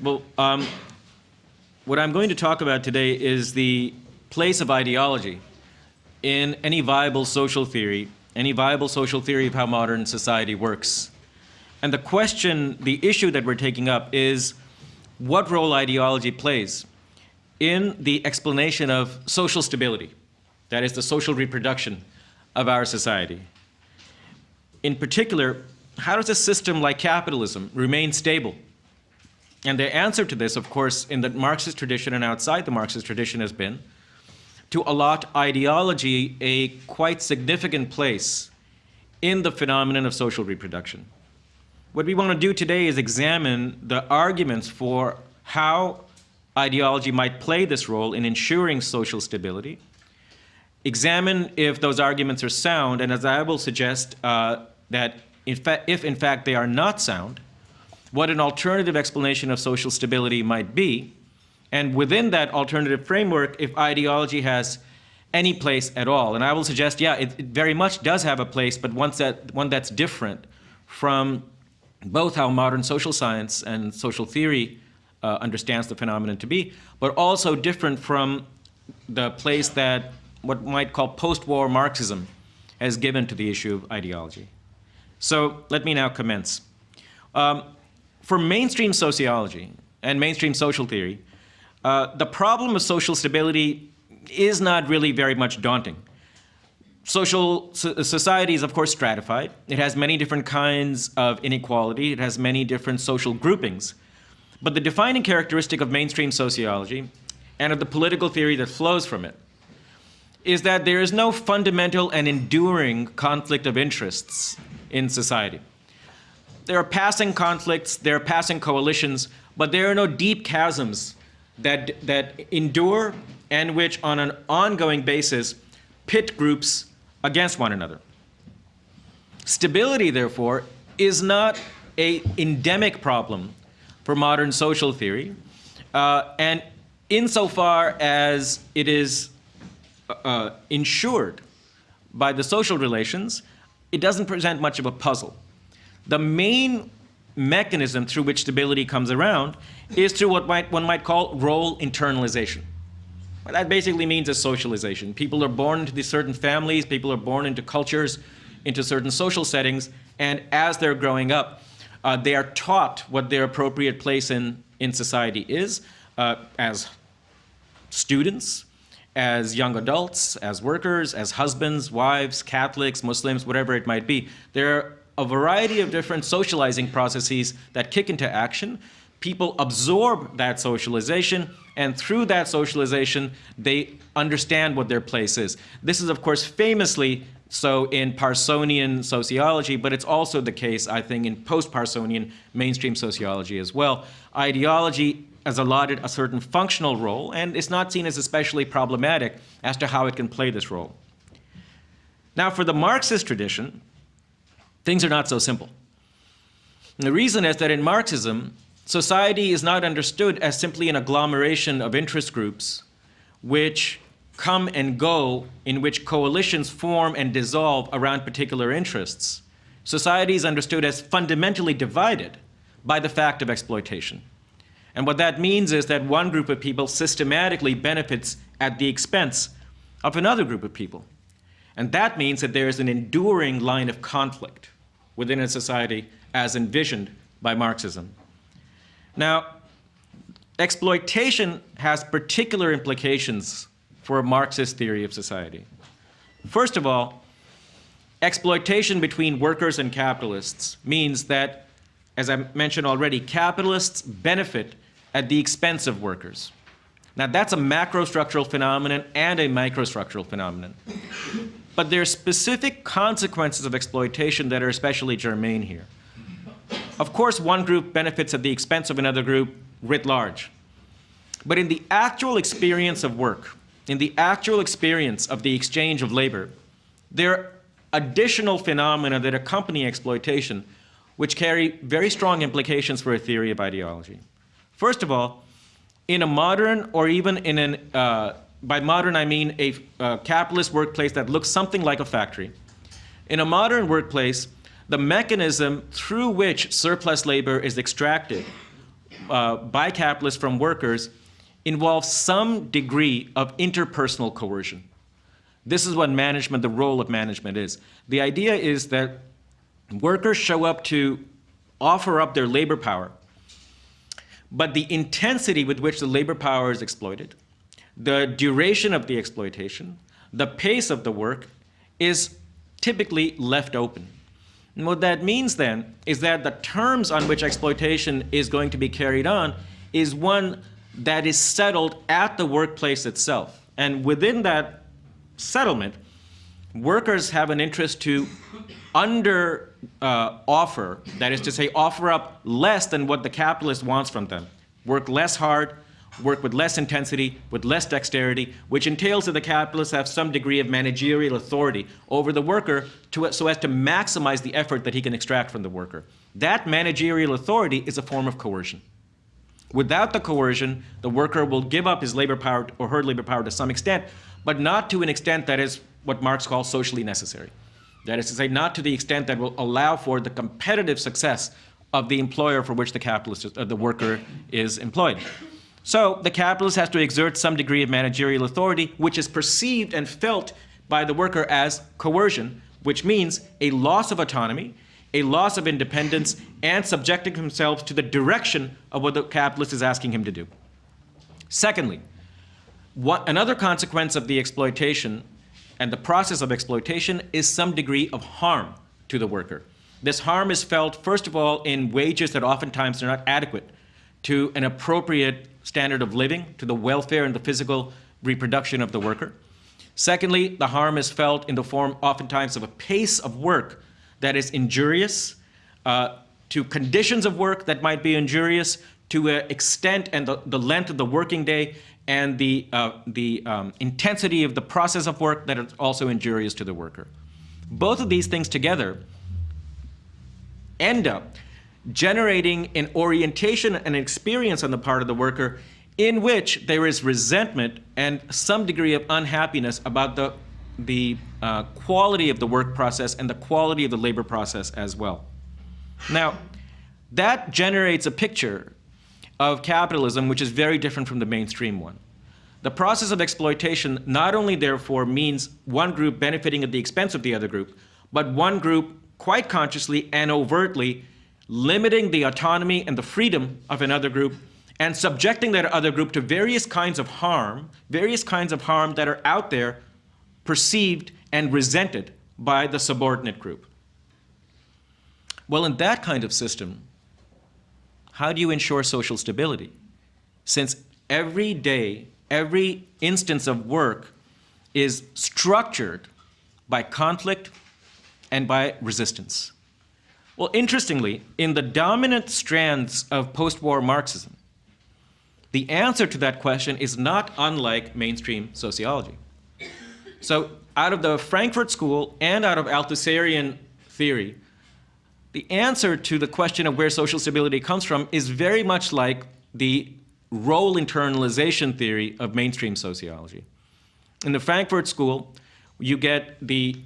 Well, um, what I'm going to talk about today is the place of ideology in any viable social theory, any viable social theory of how modern society works. And the question, the issue that we're taking up is what role ideology plays in the explanation of social stability, that is the social reproduction of our society. In particular, how does a system like capitalism remain stable? And the answer to this, of course, in the Marxist tradition and outside the Marxist tradition has been to allot ideology a quite significant place in the phenomenon of social reproduction. What we want to do today is examine the arguments for how ideology might play this role in ensuring social stability, examine if those arguments are sound, and as I will suggest, uh, that in if in fact they are not sound, what an alternative explanation of social stability might be, and within that alternative framework, if ideology has any place at all. And I will suggest, yeah, it, it very much does have a place, but one, that, one that's different from both how modern social science and social theory uh, understands the phenomenon to be, but also different from the place that what might call post-war Marxism has given to the issue of ideology. So let me now commence. Um, for mainstream sociology and mainstream social theory, uh, the problem of social stability is not really very much daunting. Social so society is, of course, stratified. It has many different kinds of inequality. It has many different social groupings. But the defining characteristic of mainstream sociology and of the political theory that flows from it is that there is no fundamental and enduring conflict of interests in society. There are passing conflicts, there are passing coalitions, but there are no deep chasms that, that endure and which on an ongoing basis pit groups against one another. Stability, therefore, is not a endemic problem for modern social theory. Uh, and insofar as it is uh, ensured by the social relations, it doesn't present much of a puzzle. The main mechanism through which stability comes around is through what might, one might call role internalization. That basically means a socialization. People are born into these certain families, people are born into cultures, into certain social settings, and as they're growing up, uh, they are taught what their appropriate place in, in society is uh, as students, as young adults, as workers, as husbands, wives, Catholics, Muslims, whatever it might be. There are a variety of different socializing processes that kick into action. People absorb that socialization, and through that socialization, they understand what their place is. This is, of course, famously so in Parsonian sociology, but it's also the case, I think, in post-Parsonian mainstream sociology as well. Ideology has allotted a certain functional role and is not seen as especially problematic as to how it can play this role. Now, for the Marxist tradition, things are not so simple. And the reason is that in Marxism, society is not understood as simply an agglomeration of interest groups which come and go in which coalitions form and dissolve around particular interests. Society is understood as fundamentally divided by the fact of exploitation. And what that means is that one group of people systematically benefits at the expense of another group of people. And that means that there is an enduring line of conflict within a society as envisioned by Marxism. Now, exploitation has particular implications for a Marxist theory of society. First of all, exploitation between workers and capitalists means that, as I mentioned already, capitalists benefit at the expense of workers. Now that's a macrostructural phenomenon and a microstructural phenomenon. But there are specific consequences of exploitation that are especially germane here. Of course, one group benefits at the expense of another group writ large. But in the actual experience of work, in the actual experience of the exchange of labor, there are additional phenomena that accompany exploitation which carry very strong implications for a theory of ideology. First of all, in a modern or even in an, uh, by modern I mean a uh, capitalist workplace that looks something like a factory, in a modern workplace, the mechanism through which surplus labor is extracted uh, by capitalists from workers involves some degree of interpersonal coercion. This is what management, the role of management is. The idea is that workers show up to offer up their labor power, but the intensity with which the labor power is exploited, the duration of the exploitation, the pace of the work is typically left open. And what that means then is that the terms on which exploitation is going to be carried on is one that is settled at the workplace itself. And within that settlement, workers have an interest to under uh, offer, that is to say, offer up less than what the capitalist wants from them, work less hard, work with less intensity, with less dexterity, which entails that the capitalists have some degree of managerial authority over the worker to, so as to maximize the effort that he can extract from the worker. That managerial authority is a form of coercion. Without the coercion, the worker will give up his labor power or her labor power to some extent, but not to an extent that is what Marx calls socially necessary. That is to say, not to the extent that will allow for the competitive success of the employer for which the capitalist, uh, the worker is employed. So the capitalist has to exert some degree of managerial authority, which is perceived and felt by the worker as coercion, which means a loss of autonomy, a loss of independence, and subjecting himself to the direction of what the capitalist is asking him to do. Secondly, what, another consequence of the exploitation and the process of exploitation is some degree of harm to the worker. This harm is felt, first of all, in wages that oftentimes are not adequate to an appropriate standard of living, to the welfare and the physical reproduction of the worker. Secondly, the harm is felt in the form oftentimes of a pace of work that is injurious, uh, to conditions of work that might be injurious, to an extent and the, the length of the working day, and the, uh, the um, intensity of the process of work that is also injurious to the worker. Both of these things together end up generating an orientation and experience on the part of the worker in which there is resentment and some degree of unhappiness about the, the uh, quality of the work process and the quality of the labor process as well. Now, that generates a picture of capitalism which is very different from the mainstream one. The process of exploitation not only therefore means one group benefiting at the expense of the other group, but one group quite consciously and overtly limiting the autonomy and the freedom of another group and subjecting that other group to various kinds of harm, various kinds of harm that are out there perceived and resented by the subordinate group. Well, in that kind of system, how do you ensure social stability? Since every day, every instance of work is structured by conflict and by resistance. Well, interestingly, in the dominant strands of post-war Marxism, the answer to that question is not unlike mainstream sociology. So out of the Frankfurt School and out of Althusserian theory, the answer to the question of where social stability comes from is very much like the role internalization theory of mainstream sociology. In the Frankfurt School, you get the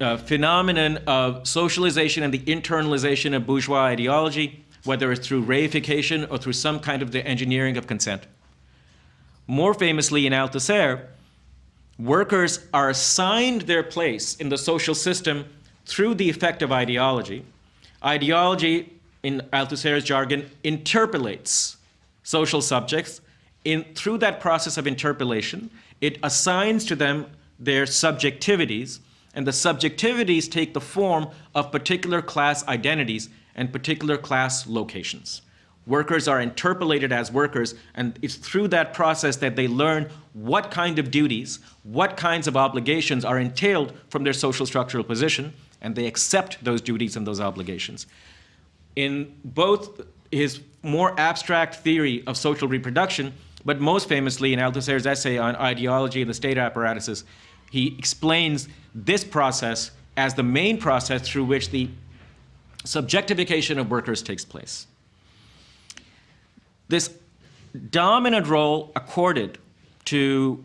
uh, phenomenon of socialization and the internalization of bourgeois ideology, whether it's through reification or through some kind of the engineering of consent. More famously in Althusser, workers are assigned their place in the social system through the effect of ideology. Ideology, in Althusser's jargon, interpolates social subjects. In, through that process of interpolation, it assigns to them their subjectivities, and the subjectivities take the form of particular class identities and particular class locations. Workers are interpolated as workers, and it's through that process that they learn what kind of duties, what kinds of obligations are entailed from their social structural position, and they accept those duties and those obligations. In both his more abstract theory of social reproduction, but most famously in Althusser's essay on ideology and the state apparatuses, he explains this process as the main process through which the subjectification of workers takes place. This dominant role accorded to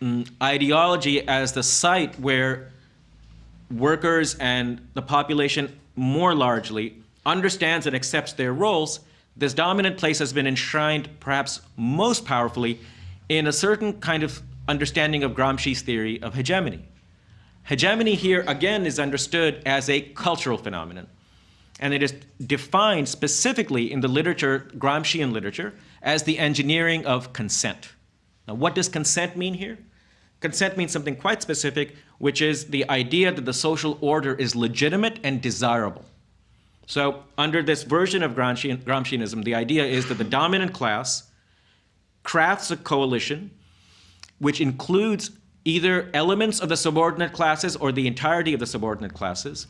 um, ideology as the site where workers and the population more largely understands and accepts their roles this dominant place has been enshrined perhaps most powerfully in a certain kind of understanding of Gramsci's theory of hegemony. Hegemony here, again, is understood as a cultural phenomenon. And it is defined specifically in the literature, Gramscian literature, as the engineering of consent. Now, what does consent mean here? Consent means something quite specific, which is the idea that the social order is legitimate and desirable. So under this version of Gramscian, Gramscianism, the idea is that the dominant class crafts a coalition which includes either elements of the subordinate classes or the entirety of the subordinate classes.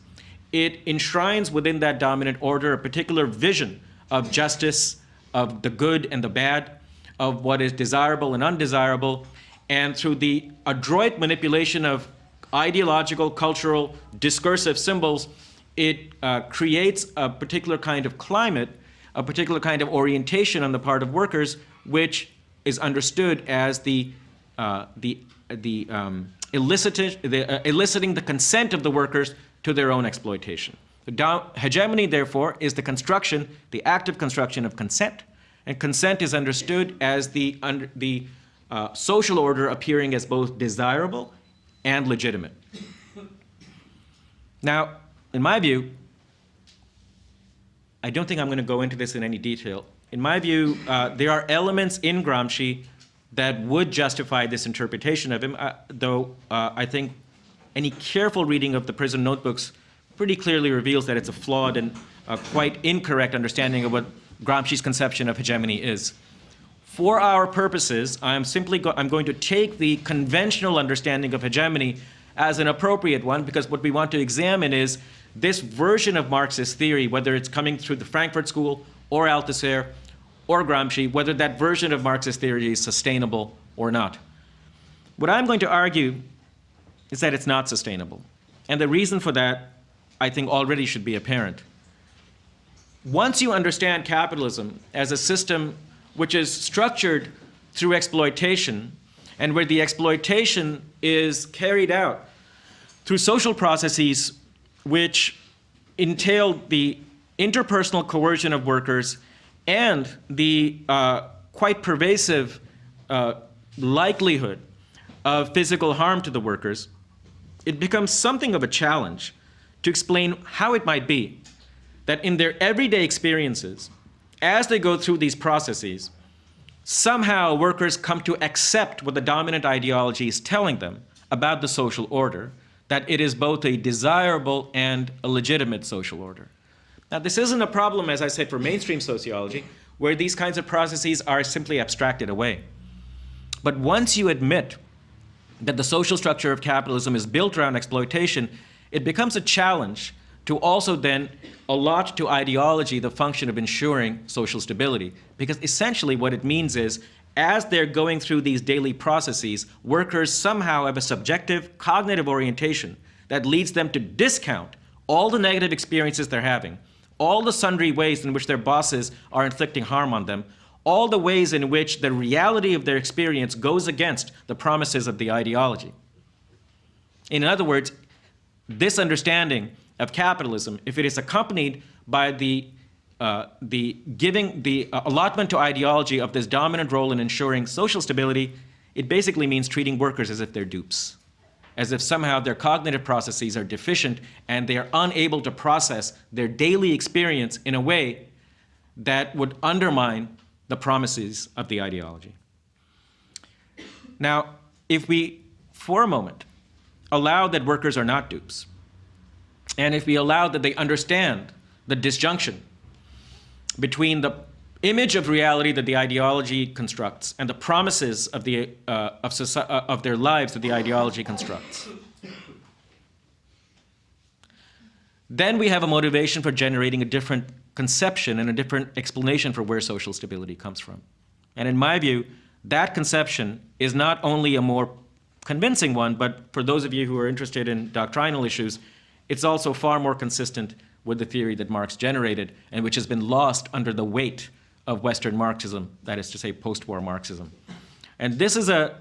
It enshrines within that dominant order a particular vision of justice, of the good and the bad, of what is desirable and undesirable, and through the adroit manipulation of ideological, cultural, discursive symbols, it uh, creates a particular kind of climate, a particular kind of orientation on the part of workers, which is understood as the, uh, the, the, um, the uh, eliciting the consent of the workers to their own exploitation. Hegemony, therefore, is the construction, the active construction of consent, and consent is understood as the, under, the uh, social order appearing as both desirable and legitimate. Now, in my view, I don't think I'm going to go into this in any detail. In my view, uh, there are elements in Gramsci that would justify this interpretation of him, uh, though uh, I think any careful reading of the prison notebooks pretty clearly reveals that it's a flawed and uh, quite incorrect understanding of what Gramsci's conception of hegemony is. For our purposes, I'm simply go I'm going to take the conventional understanding of hegemony as an appropriate one because what we want to examine is this version of Marxist theory, whether it's coming through the Frankfurt School or Althusser or Gramsci, whether that version of Marxist theory is sustainable or not. What I'm going to argue is that it's not sustainable. And the reason for that, I think, already should be apparent. Once you understand capitalism as a system which is structured through exploitation, and where the exploitation is carried out through social processes which entail the interpersonal coercion of workers and the uh, quite pervasive uh, likelihood of physical harm to the workers, it becomes something of a challenge to explain how it might be that in their everyday experiences, as they go through these processes, somehow workers come to accept what the dominant ideology is telling them about the social order, that it is both a desirable and a legitimate social order. Now, this isn't a problem, as I said, for mainstream sociology, where these kinds of processes are simply abstracted away. But once you admit that the social structure of capitalism is built around exploitation, it becomes a challenge to also then allot to ideology the function of ensuring social stability. Because essentially what it means is as they're going through these daily processes, workers somehow have a subjective cognitive orientation that leads them to discount all the negative experiences they're having, all the sundry ways in which their bosses are inflicting harm on them, all the ways in which the reality of their experience goes against the promises of the ideology. In other words, this understanding of capitalism, if it is accompanied by the uh, the giving the allotment to ideology of this dominant role in ensuring social stability, it basically means treating workers as if they're dupes, as if somehow their cognitive processes are deficient and they are unable to process their daily experience in a way that would undermine the promises of the ideology. Now, if we, for a moment, allow that workers are not dupes, and if we allow that they understand the disjunction between the image of reality that the ideology constructs and the promises of, the, uh, of, uh, of their lives that the ideology constructs. Then we have a motivation for generating a different conception and a different explanation for where social stability comes from. And in my view, that conception is not only a more convincing one, but for those of you who are interested in doctrinal issues, it's also far more consistent with the theory that Marx generated and which has been lost under the weight of Western Marxism, that is to say post-war Marxism. And this is a,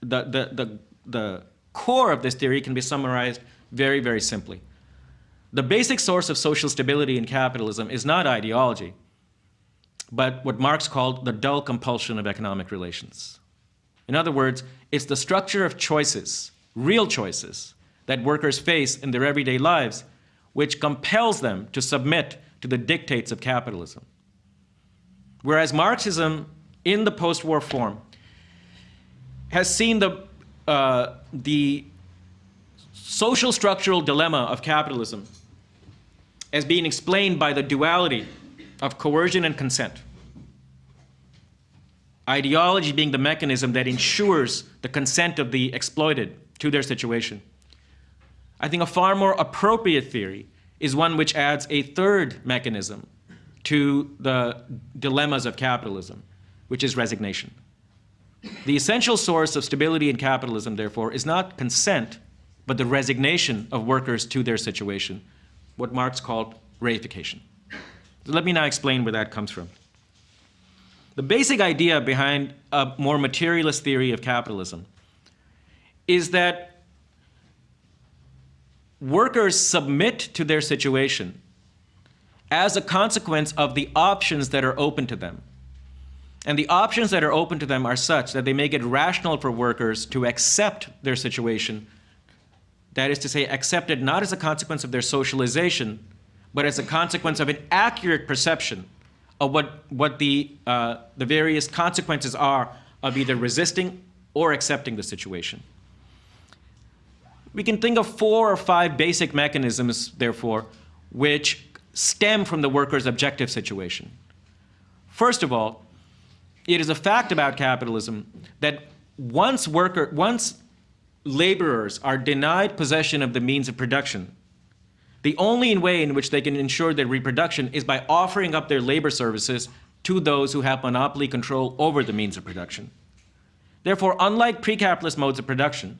the, the, the, the core of this theory can be summarized very, very simply. The basic source of social stability in capitalism is not ideology, but what Marx called the dull compulsion of economic relations. In other words, it's the structure of choices, real choices, that workers face in their everyday lives, which compels them to submit to the dictates of capitalism. Whereas Marxism, in the post-war form, has seen the, uh, the social structural dilemma of capitalism as being explained by the duality of coercion and consent. Ideology being the mechanism that ensures the consent of the exploited to their situation. I think a far more appropriate theory is one which adds a third mechanism to the dilemmas of capitalism, which is resignation. The essential source of stability in capitalism, therefore, is not consent, but the resignation of workers to their situation, what Marx called reification. So let me now explain where that comes from. The basic idea behind a more materialist theory of capitalism is that workers submit to their situation as a consequence of the options that are open to them. And the options that are open to them are such that they make it rational for workers to accept their situation. That is to say, accept it not as a consequence of their socialization, but as a consequence of an accurate perception of what, what the, uh, the various consequences are of either resisting or accepting the situation. We can think of four or five basic mechanisms, therefore, which stem from the worker's objective situation. First of all, it is a fact about capitalism that once worker, once laborers are denied possession of the means of production, the only way in which they can ensure their reproduction is by offering up their labor services to those who have monopoly control over the means of production. Therefore, unlike pre-capitalist modes of production,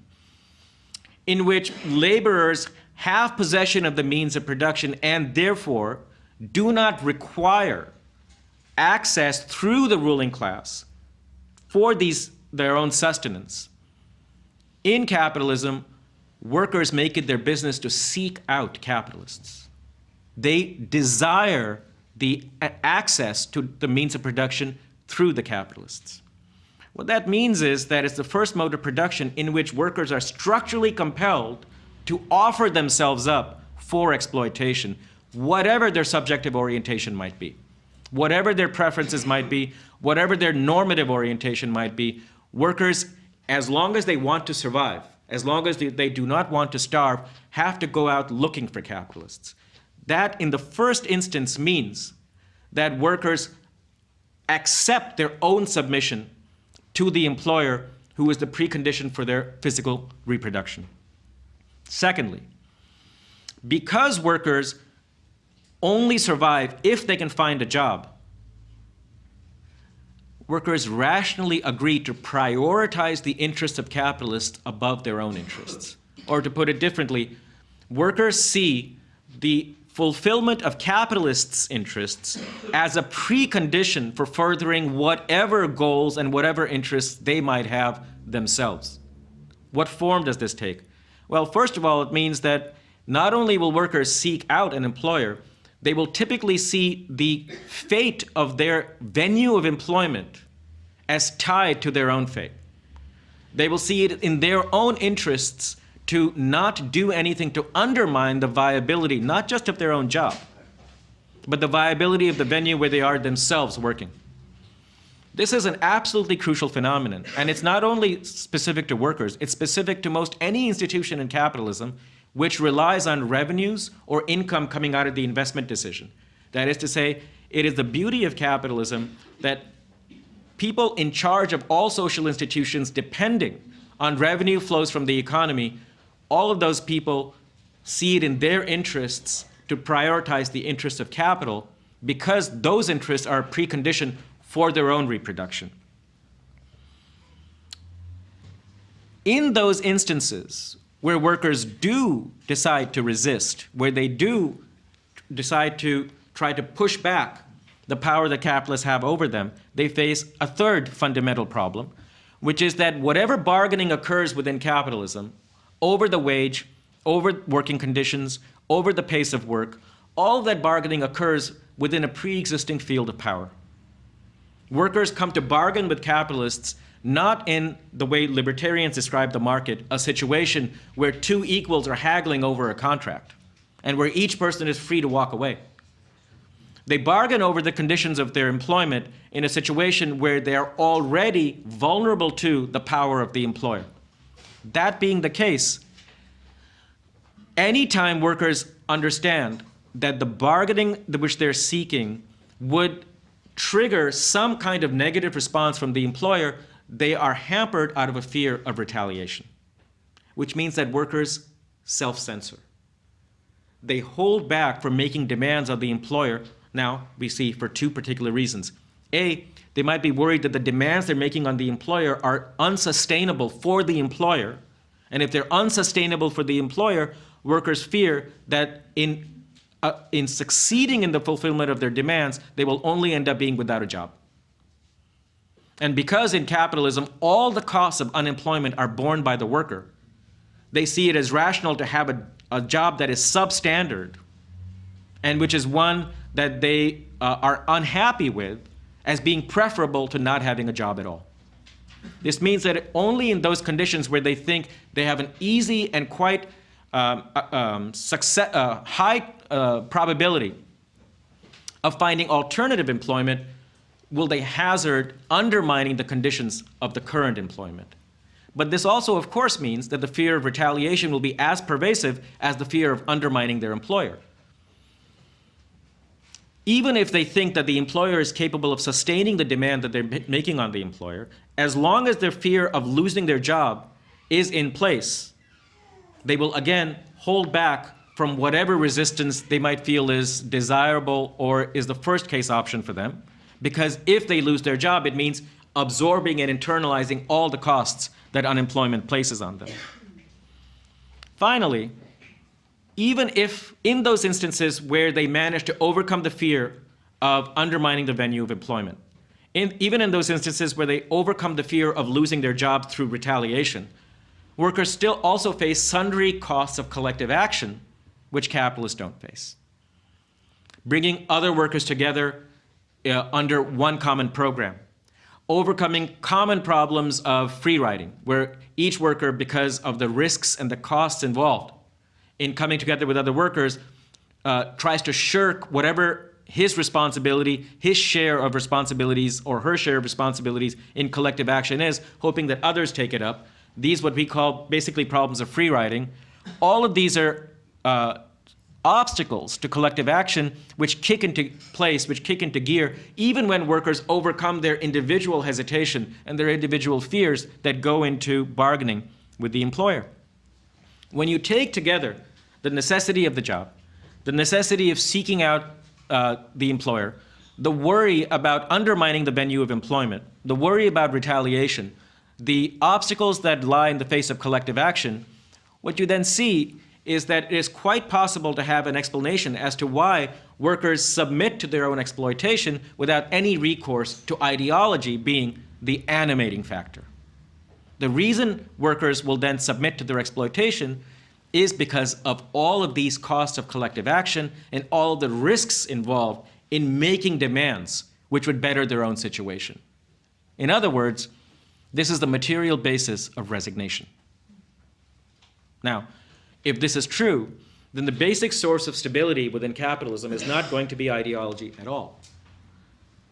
in which laborers have possession of the means of production and therefore do not require access through the ruling class for these, their own sustenance. In capitalism, workers make it their business to seek out capitalists. They desire the access to the means of production through the capitalists. What that means is that it's the first mode of production in which workers are structurally compelled to offer themselves up for exploitation, whatever their subjective orientation might be. Whatever their preferences might be, whatever their normative orientation might be, workers, as long as they want to survive, as long as they, do not want to starve, have to go out looking for capitalists. That, in the first instance, means that workers accept their own submission to the employer who is the precondition for their physical reproduction. Secondly, because workers only survive if they can find a job, workers rationally agree to prioritize the interests of capitalists above their own interests. Or to put it differently, workers see the fulfillment of capitalists' interests as a precondition for furthering whatever goals and whatever interests they might have themselves. What form does this take? Well, first of all, it means that not only will workers seek out an employer, they will typically see the fate of their venue of employment as tied to their own fate. They will see it in their own interests to not do anything to undermine the viability, not just of their own job, but the viability of the venue where they are themselves working. This is an absolutely crucial phenomenon, and it's not only specific to workers, it's specific to most any institution in capitalism which relies on revenues or income coming out of the investment decision. That is to say, it is the beauty of capitalism that people in charge of all social institutions depending on revenue flows from the economy, all of those people see it in their interests to prioritize the interests of capital because those interests are a precondition for their own reproduction. In those instances where workers do decide to resist, where they do decide to try to push back the power that capitalists have over them, they face a third fundamental problem, which is that whatever bargaining occurs within capitalism over the wage, over working conditions, over the pace of work, all that bargaining occurs within a pre-existing field of power. Workers come to bargain with capitalists not in the way libertarians describe the market, a situation where two equals are haggling over a contract and where each person is free to walk away. They bargain over the conditions of their employment in a situation where they are already vulnerable to the power of the employer. That being the case, anytime workers understand that the bargaining which they're seeking would trigger some kind of negative response from the employer, they are hampered out of a fear of retaliation, which means that workers self-censor. They hold back from making demands of the employer, now we see for two particular reasons. A, they might be worried that the demands they're making on the employer are unsustainable for the employer. And if they're unsustainable for the employer, workers fear that in, uh, in succeeding in the fulfillment of their demands, they will only end up being without a job. And because in capitalism, all the costs of unemployment are borne by the worker, they see it as rational to have a, a job that is substandard and which is one that they uh, are unhappy with as being preferable to not having a job at all. This means that only in those conditions where they think they have an easy and quite um, uh, um, success, uh, high uh, probability of finding alternative employment will they hazard undermining the conditions of the current employment. But this also, of course, means that the fear of retaliation will be as pervasive as the fear of undermining their employer. Even if they think that the employer is capable of sustaining the demand that they're making on the employer, as long as their fear of losing their job is in place, they will again hold back from whatever resistance they might feel is desirable or is the first case option for them. Because if they lose their job, it means absorbing and internalizing all the costs that unemployment places on them. Finally, even if in those instances where they manage to overcome the fear of undermining the venue of employment, in, even in those instances where they overcome the fear of losing their job through retaliation, workers still also face sundry costs of collective action, which capitalists don't face. Bringing other workers together uh, under one common program. Overcoming common problems of free riding, where each worker, because of the risks and the costs involved in coming together with other workers, uh, tries to shirk whatever his responsibility, his share of responsibilities, or her share of responsibilities in collective action is, hoping that others take it up. These what we call basically problems of free riding. All of these are uh, obstacles to collective action which kick into place, which kick into gear, even when workers overcome their individual hesitation and their individual fears that go into bargaining with the employer. When you take together the necessity of the job, the necessity of seeking out uh, the employer, the worry about undermining the venue of employment, the worry about retaliation, the obstacles that lie in the face of collective action, what you then see is that it is quite possible to have an explanation as to why workers submit to their own exploitation without any recourse to ideology being the animating factor. The reason workers will then submit to their exploitation is because of all of these costs of collective action and all the risks involved in making demands which would better their own situation. In other words, this is the material basis of resignation. Now, if this is true, then the basic source of stability within capitalism is not going to be ideology at all.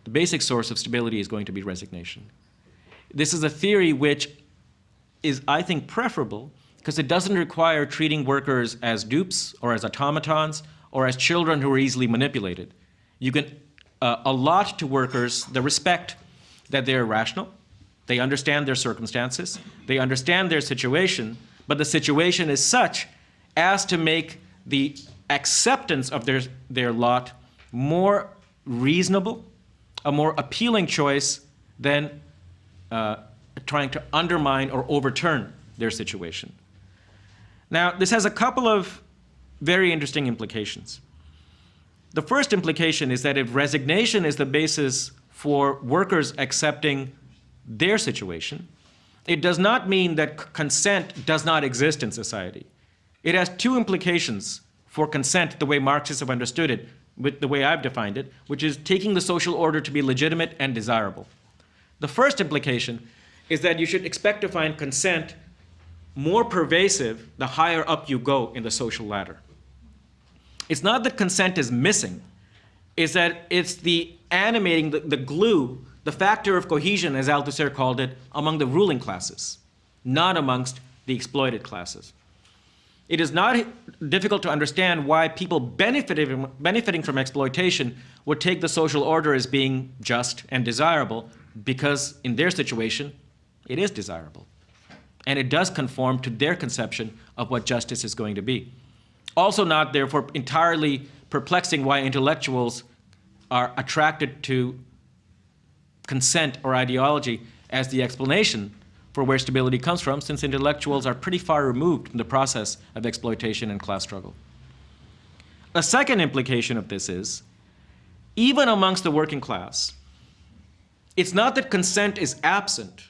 The basic source of stability is going to be resignation. This is a theory which is, I think, preferable because it doesn't require treating workers as dupes or as automatons or as children who are easily manipulated. You can uh, allot to workers the respect that they're rational, they understand their circumstances, they understand their situation, but the situation is such as to make the acceptance of their, their lot more reasonable, a more appealing choice than uh, trying to undermine or overturn their situation. Now, this has a couple of very interesting implications. The first implication is that if resignation is the basis for workers accepting their situation, it does not mean that consent does not exist in society. It has two implications for consent the way Marxists have understood it, with the way I've defined it, which is taking the social order to be legitimate and desirable. The first implication is that you should expect to find consent more pervasive the higher up you go in the social ladder. It's not that consent is missing, it's that it's the animating, the, the glue, the factor of cohesion, as Althusser called it, among the ruling classes, not amongst the exploited classes. It is not difficult to understand why people benefiting, benefiting from exploitation would take the social order as being just and desirable, because in their situation, it is desirable. And it does conform to their conception of what justice is going to be. Also not, therefore, entirely perplexing why intellectuals are attracted to consent or ideology as the explanation for where stability comes from, since intellectuals are pretty far removed from the process of exploitation and class struggle. A second implication of this is, even amongst the working class, it's not that consent is absent,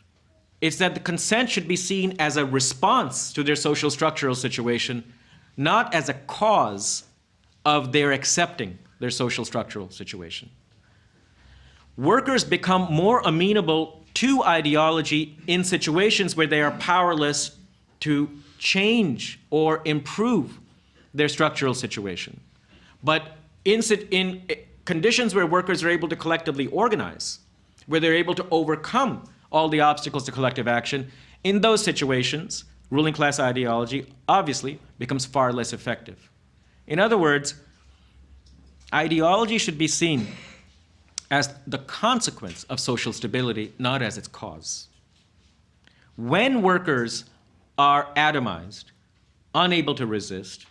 it's that the consent should be seen as a response to their social structural situation, not as a cause of their accepting their social structural situation. Workers become more amenable to ideology in situations where they are powerless to change or improve their structural situation. But in, in eh, conditions where workers are able to collectively organize, where they're able to overcome all the obstacles to collective action, in those situations, ruling class ideology obviously becomes far less effective. In other words, ideology should be seen as the consequence of social stability, not as its cause. When workers are atomized, unable to resist,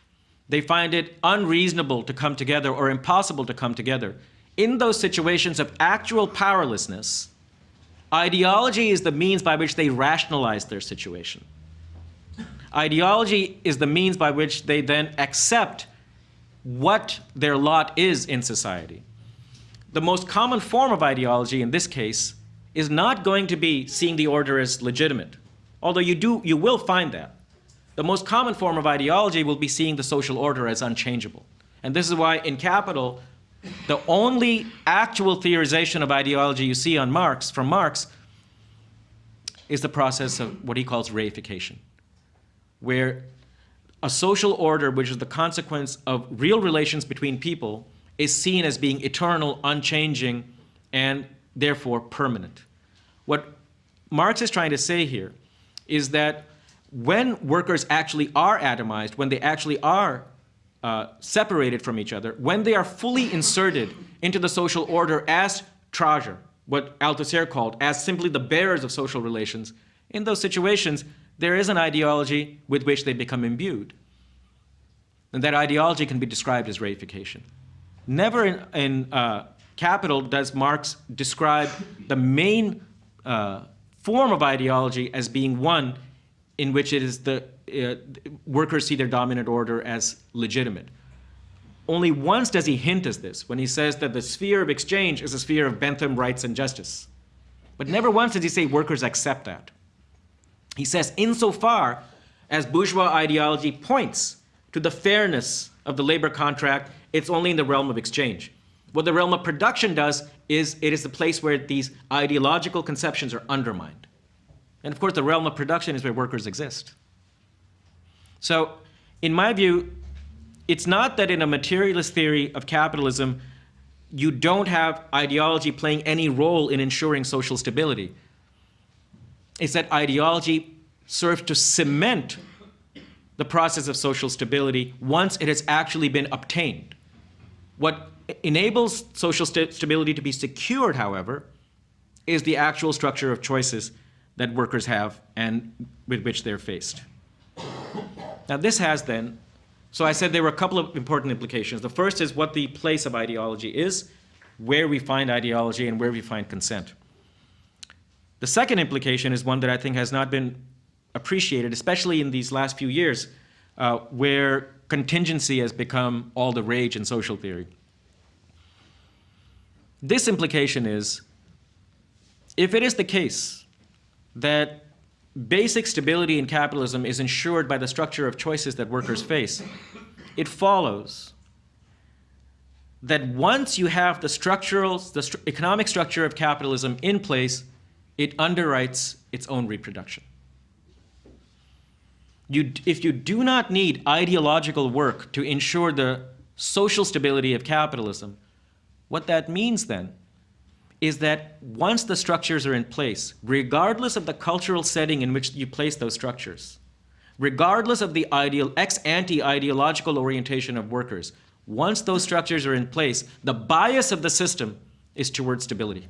they find it unreasonable to come together or impossible to come together. In those situations of actual powerlessness, ideology is the means by which they rationalize their situation. Ideology is the means by which they then accept what their lot is in society. The most common form of ideology in this case is not going to be seeing the order as legitimate, although you, do, you will find that. The most common form of ideology will be seeing the social order as unchangeable. And this is why in Capital, the only actual theorization of ideology you see on Marx, from Marx, is the process of what he calls reification, where a social order which is the consequence of real relations between people is seen as being eternal, unchanging, and therefore permanent. What Marx is trying to say here is that when workers actually are atomized, when they actually are uh, separated from each other, when they are fully inserted into the social order as Träger, what Althusser called as simply the bearers of social relations, in those situations, there is an ideology with which they become imbued. And that ideology can be described as reification. Never in, in uh, Capital does Marx describe the main uh, form of ideology as being one in which it is the uh, workers see their dominant order as legitimate. Only once does he hint as this, when he says that the sphere of exchange is a sphere of Bentham rights and justice. But never once does he say workers accept that. He says, insofar as bourgeois ideology points to the fairness of the labor contract, it's only in the realm of exchange. What the realm of production does is it is the place where these ideological conceptions are undermined. And of course, the realm of production is where workers exist. So in my view, it's not that in a materialist theory of capitalism, you don't have ideology playing any role in ensuring social stability It's that ideology serves to cement the process of social stability once it has actually been obtained. What enables social st stability to be secured, however, is the actual structure of choices that workers have and with which they're faced. Now this has then, so I said there were a couple of important implications. The first is what the place of ideology is, where we find ideology and where we find consent. The second implication is one that I think has not been appreciated, especially in these last few years, uh, where contingency has become all the rage in social theory. This implication is, if it is the case that basic stability in capitalism is ensured by the structure of choices that workers face, it follows that once you have the structural, the economic structure of capitalism in place, it underwrites its own reproduction. You, if you do not need ideological work to ensure the social stability of capitalism, what that means then is that once the structures are in place, regardless of the cultural setting in which you place those structures, regardless of the ideal ex-ante ideological orientation of workers, once those structures are in place, the bias of the system is towards stability.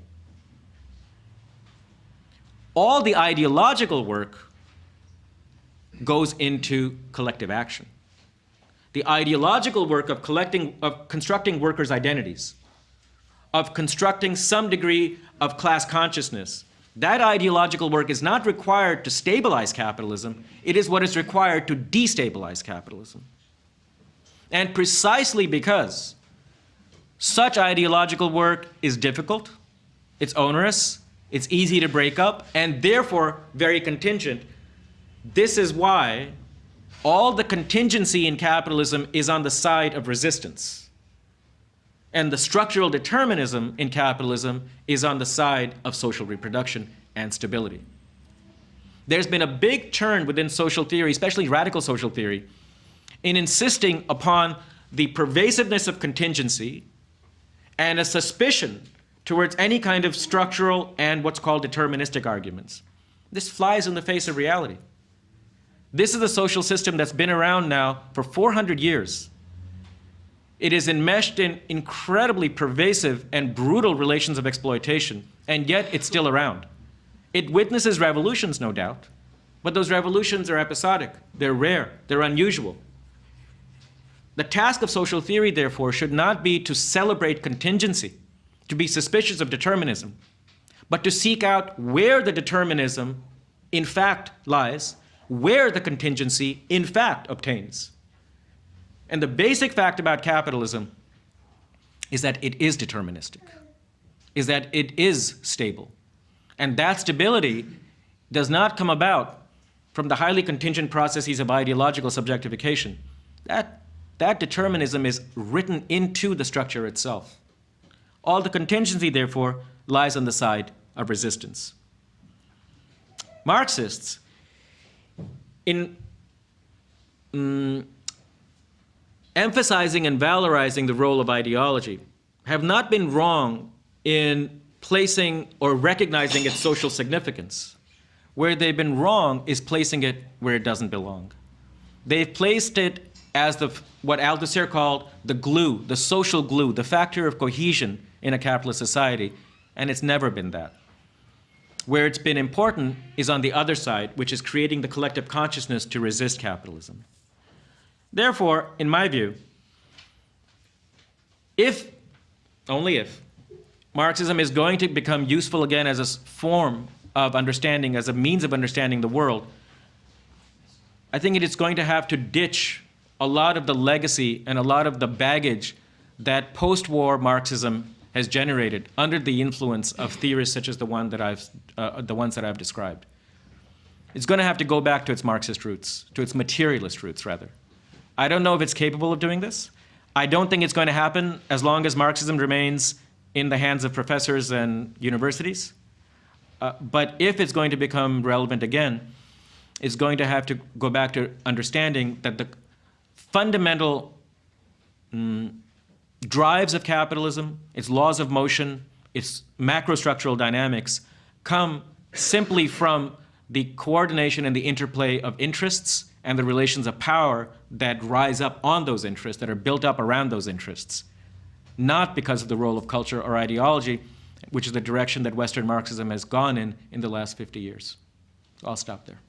All the ideological work goes into collective action. The ideological work of collecting, of constructing workers' identities, of constructing some degree of class consciousness, that ideological work is not required to stabilize capitalism, it is what is required to destabilize capitalism. And precisely because such ideological work is difficult, it's onerous, it's easy to break up, and therefore very contingent, this is why all the contingency in capitalism is on the side of resistance. And the structural determinism in capitalism is on the side of social reproduction and stability. There's been a big turn within social theory, especially radical social theory, in insisting upon the pervasiveness of contingency and a suspicion towards any kind of structural and what's called deterministic arguments. This flies in the face of reality. This is a social system that's been around now for 400 years. It is enmeshed in incredibly pervasive and brutal relations of exploitation, and yet it's still around. It witnesses revolutions, no doubt, but those revolutions are episodic, they're rare, they're unusual. The task of social theory, therefore, should not be to celebrate contingency, to be suspicious of determinism, but to seek out where the determinism in fact lies, where the contingency in fact obtains. And the basic fact about capitalism is that it is deterministic, is that it is stable. And that stability does not come about from the highly contingent processes of ideological subjectification. That that determinism is written into the structure itself. All the contingency, therefore, lies on the side of resistance. Marxists, in um, emphasizing and valorizing the role of ideology, have not been wrong in placing or recognizing its social significance. Where they've been wrong is placing it where it doesn't belong. They've placed it as the, what Althusser called the glue, the social glue, the factor of cohesion in a capitalist society, and it's never been that. Where it's been important is on the other side, which is creating the collective consciousness to resist capitalism. Therefore, in my view, if, only if, Marxism is going to become useful again as a form of understanding, as a means of understanding the world, I think it is going to have to ditch a lot of the legacy and a lot of the baggage that post-war Marxism has generated under the influence of theorists such as the one that I've, uh, the ones that I've described. It's going to have to go back to its Marxist roots, to its materialist roots, rather. I don't know if it's capable of doing this. I don't think it's going to happen as long as Marxism remains in the hands of professors and universities. Uh, but if it's going to become relevant again, it's going to have to go back to understanding that the fundamental mm, drives of capitalism, its laws of motion, its macrostructural dynamics come simply from the coordination and the interplay of interests and the relations of power that rise up on those interests, that are built up around those interests, not because of the role of culture or ideology, which is the direction that Western Marxism has gone in in the last 50 years. So I'll stop there.